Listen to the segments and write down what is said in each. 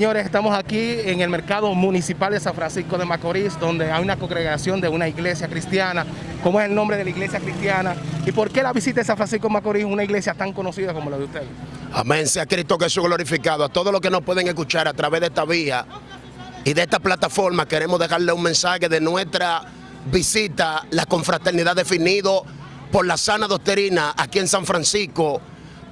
Señores, estamos aquí en el mercado municipal de San Francisco de Macorís, donde hay una congregación de una iglesia cristiana. ¿Cómo es el nombre de la iglesia cristiana? ¿Y por qué la visita de San Francisco de Macorís, una iglesia tan conocida como la de ustedes? Amén, sea Cristo Jesús glorificado. A todos los que nos pueden escuchar a través de esta vía y de esta plataforma, queremos dejarle un mensaje de nuestra visita, la confraternidad definido por la sana doctrina aquí en San Francisco,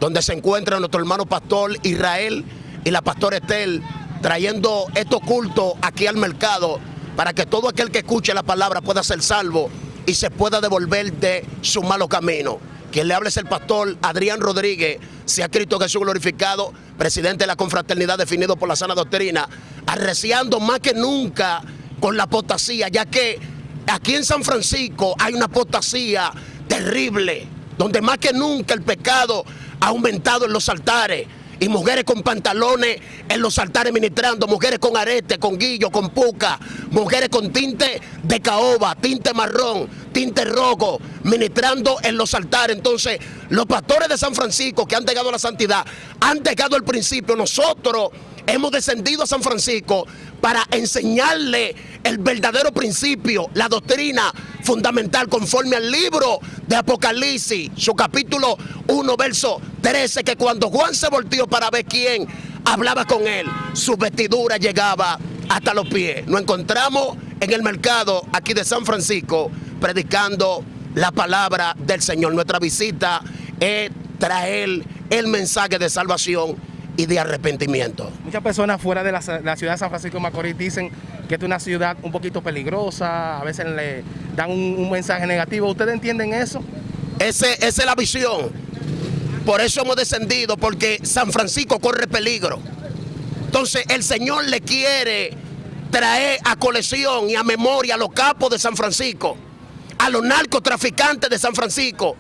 donde se encuentra nuestro hermano pastor Israel y la pastora Estel trayendo estos cultos aquí al mercado para que todo aquel que escuche la palabra pueda ser salvo y se pueda devolver de su malo camino. Quien le hable es el pastor Adrián Rodríguez, sea Cristo Jesús glorificado, presidente de la confraternidad definido por la sana doctrina, arreciando más que nunca con la apostasía, ya que aquí en San Francisco hay una apostasía terrible, donde más que nunca el pecado ha aumentado en los altares y mujeres con pantalones en los altares ministrando, mujeres con arete, con guillo, con puca, mujeres con tinte de caoba, tinte marrón, tinte rojo, ministrando en los altares. Entonces, los pastores de San Francisco que han llegado a la santidad, han llegado al principio. Nosotros hemos descendido a San Francisco para enseñarle el verdadero principio, la doctrina fundamental conforme al libro de Apocalipsis, su capítulo 1, verso 13, que cuando Juan se volteó para ver quién hablaba con él, su vestidura llegaba hasta los pies. Nos encontramos en el mercado aquí de San Francisco predicando la palabra del Señor. Nuestra visita es traer el mensaje de salvación y de arrepentimiento. Muchas personas fuera de la, ciudad de San Francisco de Macorís dicen que es una ciudad un poquito peligrosa, a veces le dan un, mensaje negativo. ¿Ustedes entienden eso? Ese, esa es la visión. Por eso hemos descendido, porque San Francisco corre peligro. Entonces el Señor le quiere traer a colección y a memoria a los capos de San Francisco, a los narcotraficantes de San Francisco,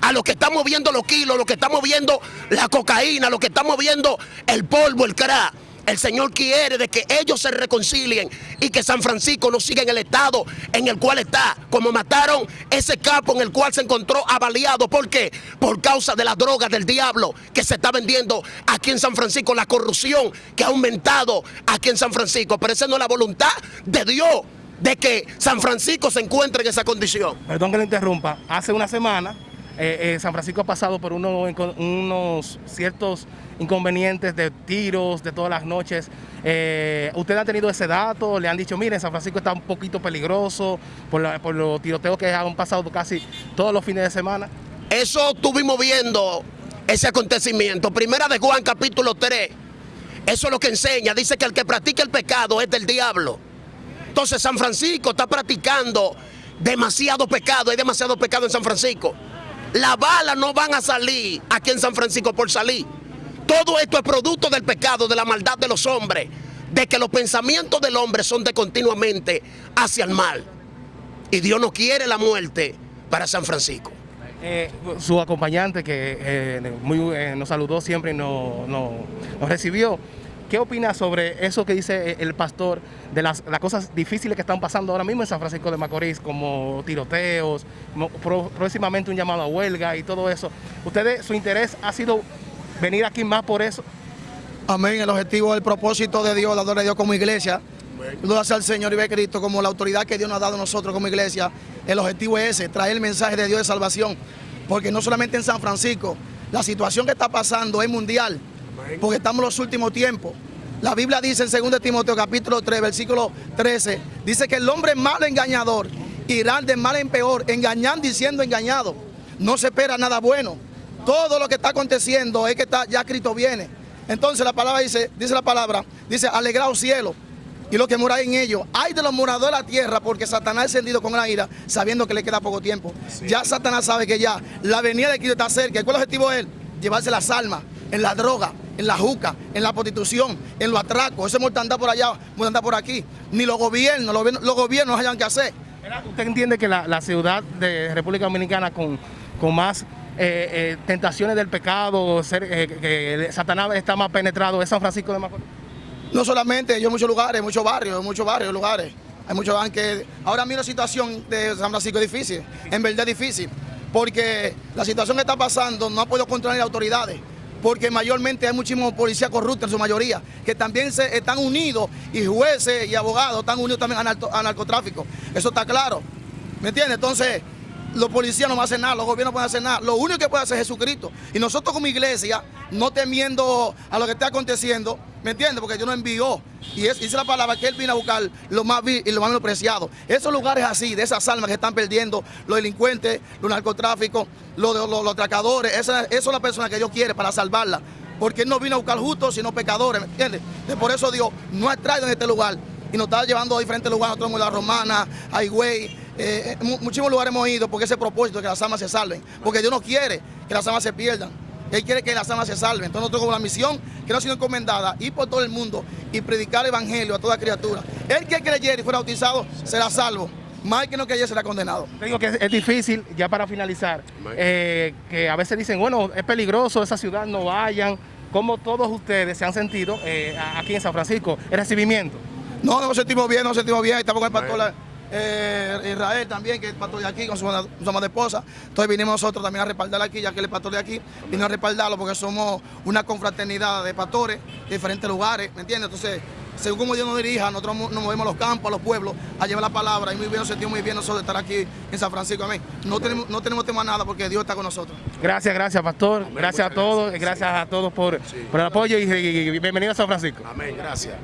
a los que estamos viendo los kilos, los que estamos viendo la cocaína, los que estamos viendo el polvo, el crack. El Señor quiere de que ellos se reconcilien y que San Francisco no siga en el estado en el cual está, como mataron ese capo en el cual se encontró avaliado. ¿Por qué? Por causa de las drogas del diablo que se está vendiendo aquí en San Francisco, la corrupción que ha aumentado aquí en San Francisco. Pero esa no es la voluntad de Dios de que San Francisco se encuentre en esa condición. Perdón que le interrumpa. Hace una semana eh, eh, San Francisco ha pasado por unos ciertos inconvenientes de tiros de todas las noches. Eh, ¿Usted ha tenido ese dato? ¿Le han dicho, miren, San Francisco está un poquito peligroso por, los tiroteos que han pasado casi todos los fines de semana? Eso estuvimos viendo, ese acontecimiento. Primera de Juan, capítulo 3. Eso es lo que enseña. Dice que el que practica el pecado es del diablo. Entonces San Francisco está practicando demasiado pecado. Hay demasiado pecado en San Francisco. Las balas no van a salir aquí en San Francisco por salir. Todo esto es producto del pecado, de la maldad de los hombres, de que los pensamientos del hombre son de continuamente hacia el mal. Y Dios no quiere la muerte para San Francisco. Eh, su acompañante que eh, eh, nos saludó siempre y nos recibió, ¿Qué opina sobre eso que dice eh, el pastor de las, cosas difíciles que están pasando ahora mismo en San Francisco de Macorís, como tiroteos, próximamente un llamado a huelga y todo eso? ¿Ustedes, su interés ha sido venir aquí más por eso? Amén, el objetivo, el propósito de Dios, la gloria de Dios como iglesia, gracias al Señor y ve Cristo como la autoridad que Dios nos ha dado a nosotros como iglesia. El objetivo es ese, traer el mensaje de Dios de salvación, porque no solamente en San Francisco, la situación que está pasando es mundial porque estamos en los últimos tiempos. La Biblia dice en 2 Timoteo capítulo 3, versículo 13, dice que el hombre malo engañador irá de mal en peor, engañando y siendo engañado. No se espera nada bueno. Todo lo que está aconteciendo es que está, ya Cristo viene. Entonces la palabra dice, dice la palabra, dice, alegraos cielo y lo que mora en ellos. Hay de los moradores de la tierra porque Satanás ha encendido con la ira sabiendo que le queda poco tiempo. Ya Satanás sabe que ya la venida de Cristo está cerca. ¿Y cuál es el objetivo de él? Llevarse las almas en la droga, en la juca, en la prostitución, en los atracos, ese mortandad por allá, mortandad por aquí. Ni los gobiernos, los, gobiernos hayan que hacer. ¿Usted entiende que la, ciudad de República Dominicana con, con más eh, eh, tentaciones del pecado, ser, eh, que Satanás está más penetrado es San Francisco de Macorís? No solamente, yo en muchos lugares, muchos barrios, muchos barrios, lugares. Hay muchos que ahora mismo la situación de San Francisco es difícil, en verdad es difícil porque la situación que está pasando no ha podido controlar las autoridades, porque mayormente hay muchísimos policías corruptos en su mayoría, que también se están unidos, y jueces y abogados están unidos también al narcotráfico. Eso está claro. ¿Me entiendes? Entonces, los policías no van a hacer nada, los gobiernos no pueden hacer nada. Lo único que puede hacer es Jesucristo. Y nosotros como iglesia, no temiendo a lo que está aconteciendo, ¿me entiendes? Porque Dios nos envió. Y es, dice la palabra que Él vino a buscar lo más y lo más menospreciado. Esos lugares así, de esas almas que están perdiendo, los delincuentes, los narcotráficos, los, atracadores, esas, son las personas que Dios quiere para salvarlas. Porque Él no vino a buscar justos, sino pecadores, ¿me entiendes? por eso Dios nos ha traído en este lugar y nos está llevando a diferentes lugares, nosotros en la Romana, a eh, muchísimos lugares hemos ido porque ese propósito de que las almas se salven, porque Dios no quiere que las almas se pierdan. Él quiere que las almas se salven. Entonces nosotros con la misión que nos ha sido encomendada, ir por todo el mundo y predicar el evangelio a toda criatura. El que creyera y fuera bautizado será salvo. Más que no creyera será condenado. digo que es, difícil, ya para finalizar, eh, que a veces dicen, bueno, es peligroso, esa ciudad no vayan. ¿Cómo todos ustedes se han sentido eh, aquí en San Francisco, el recibimiento? No, nos sentimos bien, nos sentimos bien, estamos con el pastor eh, Israel también, que es pastor de aquí, con su, su de esposa. Entonces vinimos nosotros también a respaldar aquí, ya que él es pastor de aquí, vino a respaldarlo porque somos una confraternidad de pastores de diferentes lugares, ¿me entiendes? Entonces, según como Dios nos dirija, nosotros nos movemos a los campos, a los pueblos, a llevar la palabra. Y muy bien, nos sentimos muy bien nosotros de estar aquí en San Francisco. Amén. No tenemos, no tenemos tema nada porque Dios está con nosotros. Gracias, gracias, pastor. gracias a todos, gracias, a todos por, por el apoyo y, y bienvenido a San Francisco. Amén, gracias.